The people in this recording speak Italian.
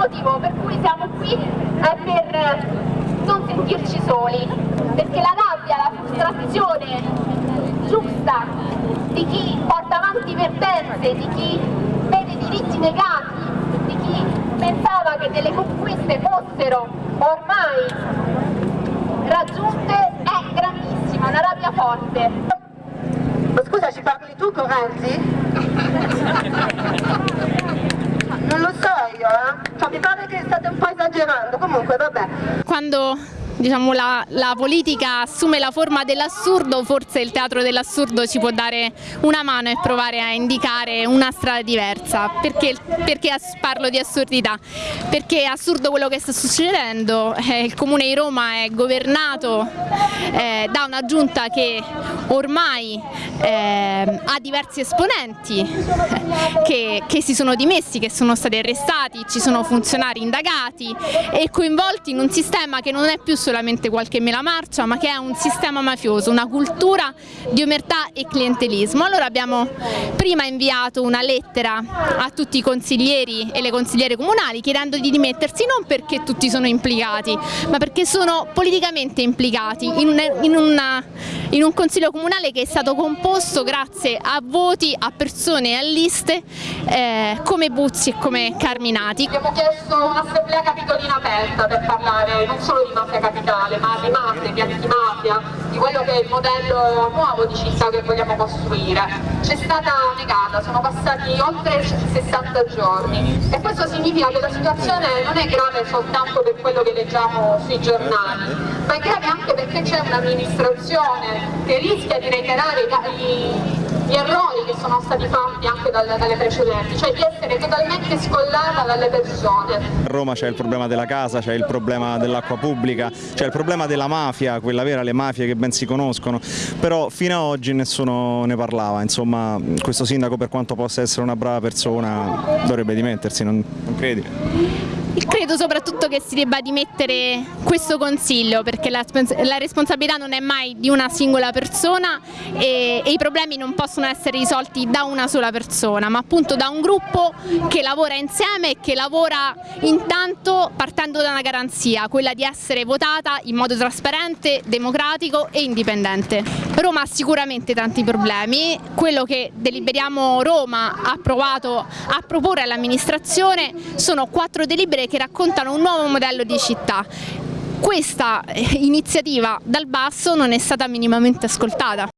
motivo per cui siamo qui è per non sentirci soli, perché la rabbia, la frustrazione giusta di chi porta avanti vertenze, di chi vede i diritti negati, di chi pensava che delle conquiste fossero ormai raggiunte è grandissima, una rabbia forte. Ma scusa, ci parli tu? Non lo so io, eh? Cioè, mi pare che state un po' esagerando, comunque vabbè. Quando diciamo, la, la, politica assume la forma dell'assurdo, forse il teatro dell'assurdo ci può dare una mano e provare a indicare una strada diversa. Perché, perché parlo di assurdità? Perché è assurdo quello che sta succedendo, eh, il comune di Roma è governato eh, da una giunta che ormai eh, ha diversi esponenti che, che si sono dimessi, che sono stati arrestati, ci sono funzionari indagati e coinvolti in un sistema che non è più solo solamente qualche mela marcia ma che è un sistema mafioso, una cultura di omertà e clientelismo. Allora abbiamo prima inviato una lettera a tutti i consiglieri e le consigliere comunali chiedendo di dimettersi non perché tutti sono implicati ma perché sono politicamente implicati in, una, in, una, in un consiglio comunale che è stato composto grazie a voti, a persone e a liste eh, come Buzzi e come Carminati. Abbiamo chiesto un'assemblea capitolina aperta per parlare non solo di mafia capitale, ma di mafia, di antimafia, di quello che è il modello nuovo di città che vogliamo costruire. C'è stata negata, sono passati oltre 60 giorni e questo significa che la situazione non è grave soltanto per quello che leggiamo sui giornali, ma è grave anche perché c'è un'amministrazione che rischia di reiterare i, gli errori che sono stati fatti anche dalle, dalle precedenti, cioè di essere totalmente scollata dalle persone. A Roma c'è il problema della casa, c'è il problema dell'acqua pubblica, c'è il problema della mafia, quella vera, le mafie che ben si conoscono, però fino ad oggi nessuno ne parlava, insomma questo sindaco per quanto possa essere una brava persona dovrebbe dimettersi, non, non credi? Credo soprattutto che si debba dimettere questo consiglio perché la, la responsabilità non è mai di una singola persona e, e, i problemi non possono essere risolti da una sola persona ma appunto da un gruppo che lavora insieme e che lavora intanto partendo da una garanzia, quella di essere votata in modo trasparente, democratico e indipendente. Roma ha sicuramente tanti problemi, quello che Deliberiamo Roma ha provato a proporre all'amministrazione sono quattro delibere che raccontano un nuovo modello di città. Questa iniziativa dal basso non è stata minimamente ascoltata.